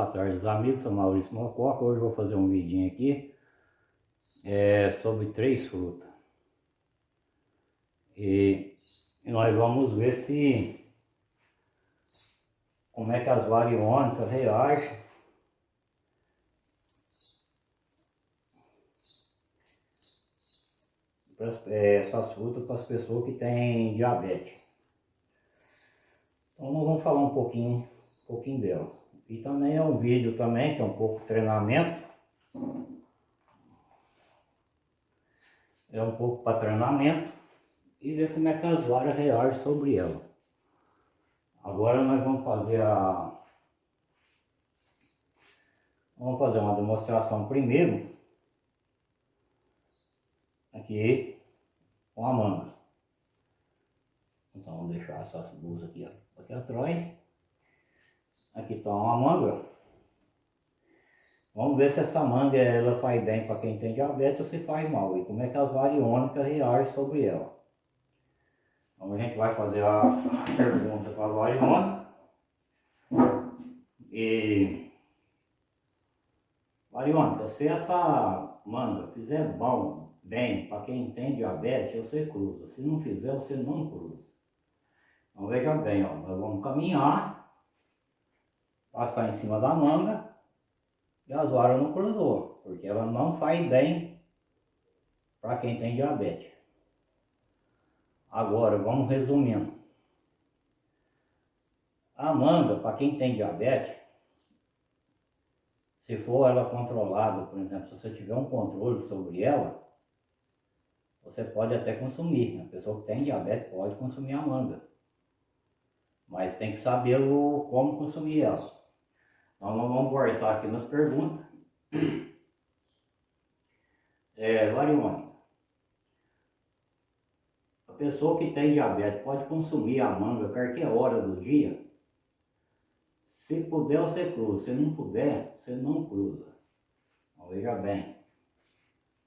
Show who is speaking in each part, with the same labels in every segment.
Speaker 1: Boa tarde, amigos. Sou Maurício Mococa. Hoje vou fazer um vidinho aqui é, sobre três frutas. E, e, nós vamos ver se como é que as variônicas reagem é, essas frutas para as pessoas que têm diabetes. Então nós vamos falar um pouquinho, um pouquinho dela. E também é um vídeo também, que é um pouco treinamento. É um pouco para treinamento e ver como é que as varas reagem sobre ela. Agora nós vamos fazer a... Vamos fazer uma demonstração primeiro. Aqui com a manga. Então vamos deixar essas duas aqui, ó, aqui atrás. Aqui está uma manga. Vamos ver se essa manga ela faz bem para quem tem diabetes ou se faz mal. E como é que as variônicas reagem sobre ela. Então a gente vai fazer a pergunta para a variônica. E... Variônica, se essa manga fizer bom, bem, para quem tem diabetes, você cruza. Se não fizer, você não cruza. Então veja bem, ó, nós vamos caminhar passar em cima da manga e as varas não cruzou, porque ela não faz bem para quem tem diabetes. Agora, vamos resumindo. A manga, para quem tem diabetes, se for ela controlada, por exemplo, se você tiver um controle sobre ela, você pode até consumir. A pessoa que tem diabetes pode consumir a manga. Mas tem que saber como consumir ela. Então nós vamos voltar aqui nas perguntas. É, a pessoa que tem diabetes pode consumir a manga a qualquer hora do dia? Se puder, você cruza. Se não puder, você não cruza. Então, veja bem.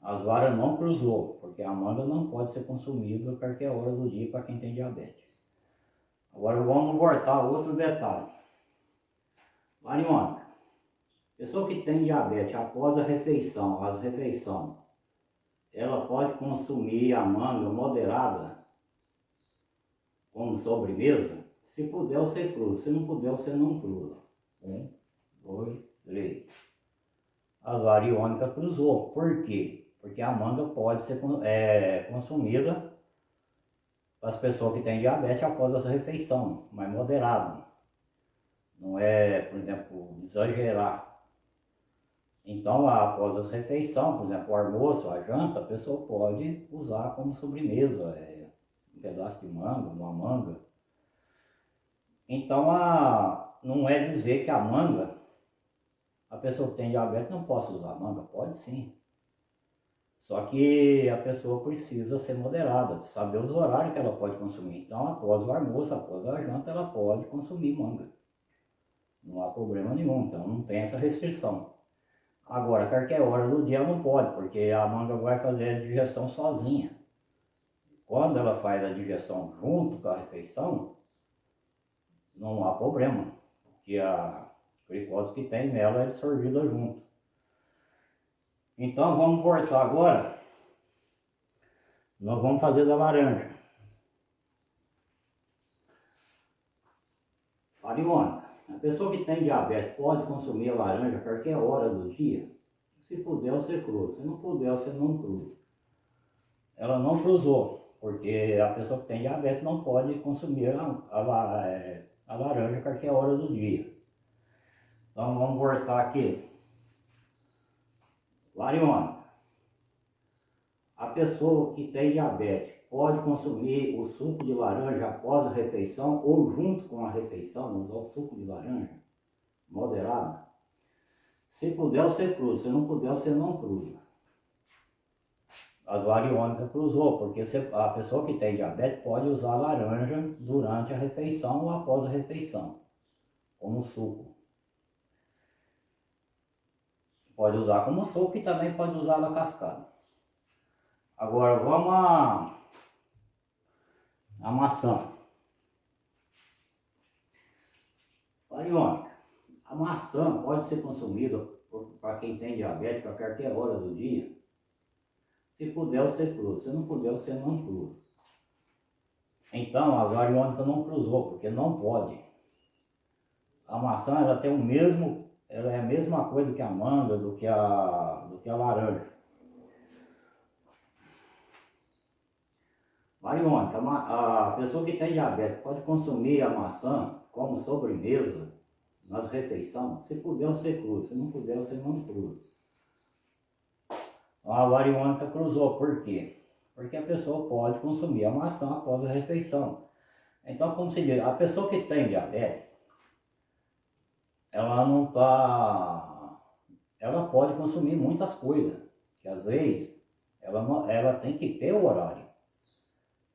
Speaker 1: As varas não cruzou, porque a manga não pode ser consumida a qualquer hora do dia para quem tem diabetes. Agora vamos voltar a outro detalhe. Mariônica, pessoa que tem diabetes após a refeição, as refeições, ela pode consumir a manga moderada como sobremesa? Se puder, você cruza. Se não puder, você não cruza. Um, dois, três. A variônica cruzou. Por quê? Porque a manga pode ser é, consumida para as pessoas que têm diabetes após a refeição, mas moderado não é, por exemplo, exagerar. Então, após as refeições, por exemplo, o almoço, a janta, a pessoa pode usar como sobremesa, é, um pedaço de manga, uma manga. Então, a, não é dizer que a manga, a pessoa que tem diabetes não possa usar manga, pode sim. Só que a pessoa precisa ser moderada, saber os horários que ela pode consumir. Então, após o almoço, após a janta, ela pode consumir manga. Não há problema nenhum, então não tem essa restrição. Agora, qualquer hora do dia não pode, porque a manga vai fazer a digestão sozinha. Quando ela faz a digestão junto com a refeição, não há problema, porque a glicose que tem nela é absorvida junto. Então vamos cortar agora. Nós vamos fazer da laranja. Ariônica. A pessoa que tem diabetes pode consumir a laranja a qualquer hora do dia? Se puder, você cruza. Se não puder, você não cruza. Ela não cruzou, porque a pessoa que tem diabetes não pode consumir a, a, é, a laranja a qualquer hora do dia. Então vamos voltar aqui. Lariona. A pessoa que tem diabetes pode consumir o suco de laranja após a refeição ou junto com a refeição, usar o suco de laranja moderado. Se puder, você cruza. Se não puder, você não cruza. As variônicas cruzou, porque a pessoa que tem diabetes pode usar laranja durante a refeição ou após a refeição, como suco. Pode usar como suco e também pode usar na cascada. Agora vamos a a maçã. Variônica. A maçã pode ser consumida para quem tem diabetes a qualquer hora do dia. Se puder, você cruza. Se não puder, você não cruza. Então, a variônica não cruzou, porque não pode. A maçã, ela tem o mesmo, ela é a mesma coisa que a manga, do que a, do que a laranja. Variônica, a pessoa que tem diabetes pode consumir a maçã como sobremesa nas refeições, se puder você cruza, se não puder você não cruza. A variônica cruzou, por quê? Porque a pessoa pode consumir a maçã após a refeição. Então, como se diz, a pessoa que tem diabetes, ela não está... Ela pode consumir muitas coisas, que às vezes ela, ela tem que ter o horário.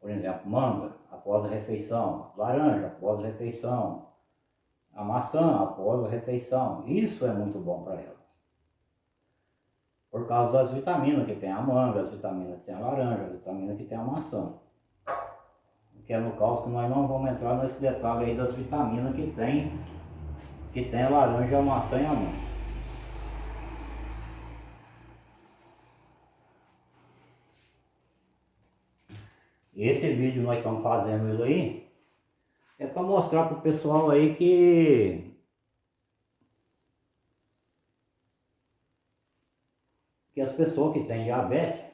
Speaker 1: Por exemplo, manga após a refeição, laranja após a refeição, a maçã após a refeição. Isso é muito bom para elas. Por causa das vitaminas que tem a manga, as vitaminas que tem a laranja, as vitaminas que tem a maçã. Que é no caso que nós não vamos entrar nesse detalhe aí das vitaminas que tem, que tem a laranja, a maçã e a manga. Esse vídeo nós estamos fazendo aí é para mostrar para o pessoal aí que que as pessoas que têm diabetes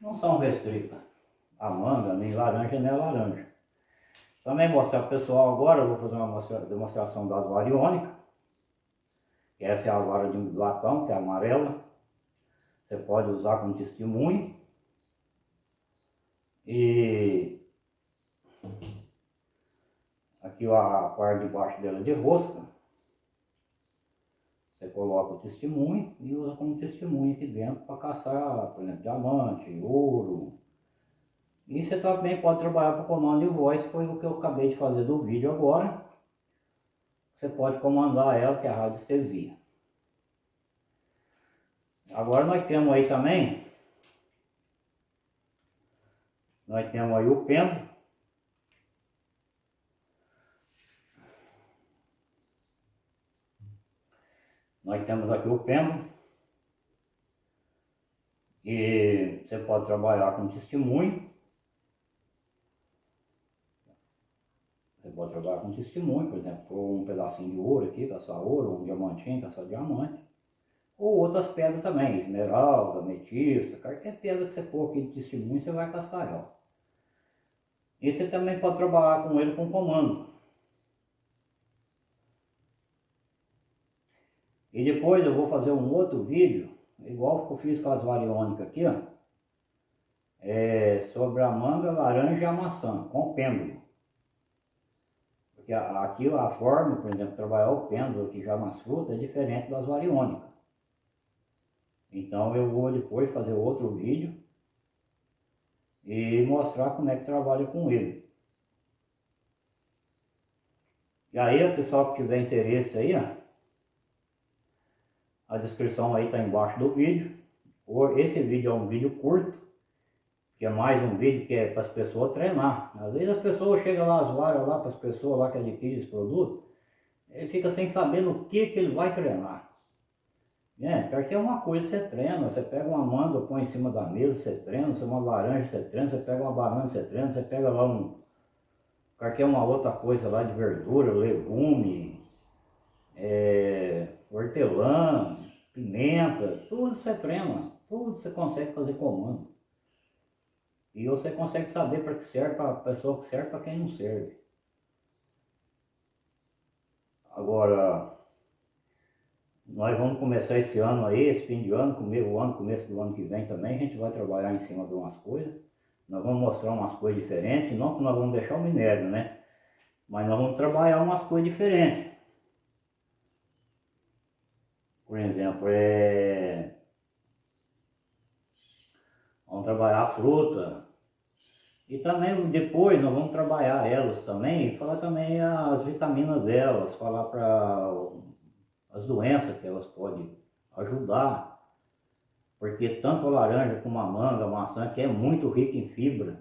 Speaker 1: não são restritas a manga, nem laranja, nem laranja. Também mostrar para o pessoal agora, eu vou fazer uma demonstração das variônicas. Essa é a vara de latão, que é amarela. Você pode usar como testemunho. E Aqui a parte de baixo dela de rosca. Você coloca o testemunho e usa como testemunho aqui dentro para caçar, por exemplo, diamante, ouro. E você também pode trabalhar com comando de voz, foi o que eu acabei de fazer do vídeo agora. Você pode comandar ela, que é a radiestesia. Agora nós temos aí também, nós temos aí o pêndulo, Nós temos aqui o pêndulo. E você pode trabalhar com testemunho. Você pode trabalhar com testemunho, por exemplo, um pedacinho de ouro aqui, caçar ouro, um diamantinho, caçar diamante. Ou outras pedras também, esmeralda, ametista, qualquer pedra que você for aqui de testemunho, você vai caçar ela. E você também pode trabalhar com ele com comando. E depois eu vou fazer um outro vídeo, igual que eu fiz com as variônicas aqui, ó. É, sobre a manga, laranja e a maçã, com pêndulo. Porque aqui a forma, por exemplo, trabalhar o pêndulo aqui já nas frutas é diferente das variônicas. Então eu vou depois fazer outro vídeo e mostrar como é que trabalha com ele. E aí, o pessoal que tiver interesse aí, ó, a descrição aí está embaixo do vídeo. Esse vídeo é um vídeo curto, que é mais um vídeo que é para as pessoas treinar. Às vezes as pessoas chegam lá, as varas lá para as pessoas lá que adquirem esse produto, ele fica sem saber no que, que ele vai treinar. É, porque é uma coisa você treina, você pega uma manga, põe em cima da mesa, você treina, você uma laranja, você treina, você pega uma banana, você treina, você pega lá um, qualquer uma outra coisa lá de verdura, legume, é, hortelã, pimenta, tudo você treina, tudo você consegue fazer comando. E você consegue saber para que serve, para a pessoa que serve, para quem não serve. Agora, nós vamos começar esse ano aí, esse fim de ano, o ano, começo do ano que vem também, a gente vai trabalhar em cima de umas coisas. Nós vamos mostrar umas coisas diferentes, não que nós vamos deixar o minério, né? Mas nós vamos trabalhar umas coisas diferentes. Por exemplo, é... vamos trabalhar a fruta. E também depois nós vamos trabalhar elas também, falar também as vitaminas delas, falar para as doenças que elas podem ajudar. Porque tanto a laranja como a manga, a maçã, que é muito rica em fibra,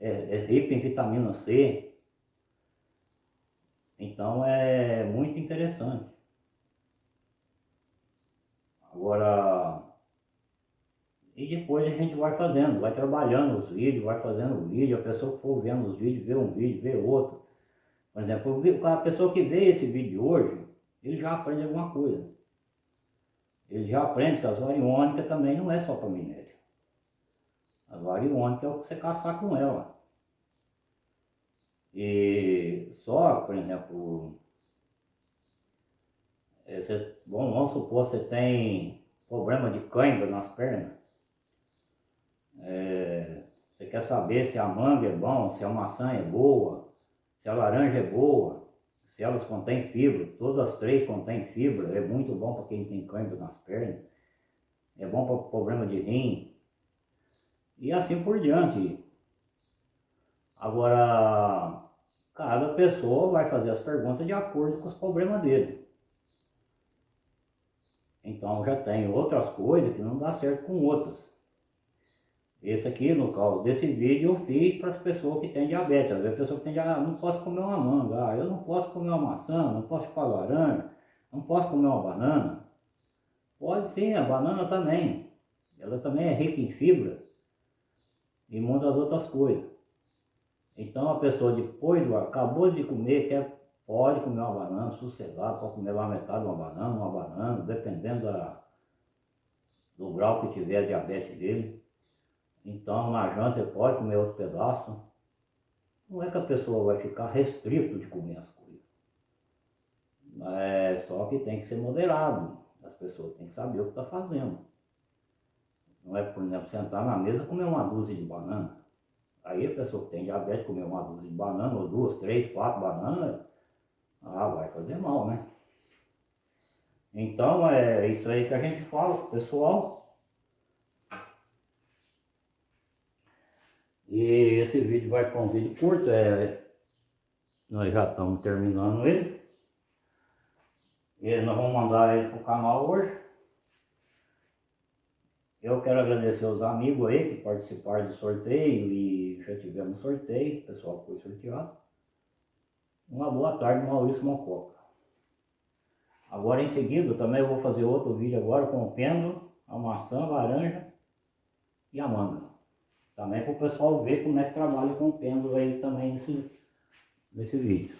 Speaker 1: é, é rica em vitamina C. Então, é muito interessante. Agora, e depois a gente vai fazendo, vai trabalhando os vídeos, vai fazendo o vídeo, a pessoa que for vendo os vídeos, vê um vídeo, vê outro. Por exemplo, a pessoa que vê esse vídeo hoje, ele já aprende alguma coisa. Ele já aprende que as variônicas também não é só para minério. A variônica é o que você caçar com ela. E só, por exemplo, é, você, bom, vamos supor que você tem problema de cãibra nas pernas. É, você quer saber se a manga é bom, se a maçã é boa, se a laranja é boa, elas contêm fibra, todas as três contêm fibra, é muito bom para quem tem cãibra nas pernas, é bom para problema de rim, e assim por diante. Agora, cada pessoa vai fazer as perguntas de acordo com os problemas dele. Então já tem outras coisas que não dá certo com outras. Esse aqui, no caso desse vídeo, eu fiz para as pessoas que têm diabetes. Às vezes a pessoa que tem diabetes, ah, não posso comer uma manga, ah, eu não posso comer uma maçã, não posso chupar laranja, não posso comer uma banana. Pode sim, a banana também. Ela também é rica em fibra e muitas outras coisas. Então a pessoa depois do acabou de comer, quer, pode comer uma banana, sossegado, pode comer lá metade de uma banana, uma banana, dependendo da, do grau que tiver a diabetes dele. Então na janta ele pode comer outro pedaço. Não é que a pessoa vai ficar restrito de comer as coisas. É só que tem que ser moderado. As pessoas têm que saber o que está fazendo. Não é, por exemplo, sentar na mesa e comer uma dúzia de banana. Aí a pessoa que tem diabetes comer uma dúzia de banana, ou duas, três, quatro bananas, ah, vai fazer mal, né? Então é isso aí que a gente fala pessoal. E esse vídeo vai para um vídeo curto, é, nós já estamos terminando ele. E nós vamos mandar ele para o canal hoje. Eu quero agradecer aos amigos aí que participaram do sorteio e já tivemos sorteio, o pessoal foi sorteado. Uma boa tarde, Maurício Mococa. Agora em seguida também vou fazer outro vídeo agora com o pêndulo, a maçã, a laranja e a manga. Também para o pessoal ver como é que trabalha com o pêndulo aí também nesse, nesse vídeo.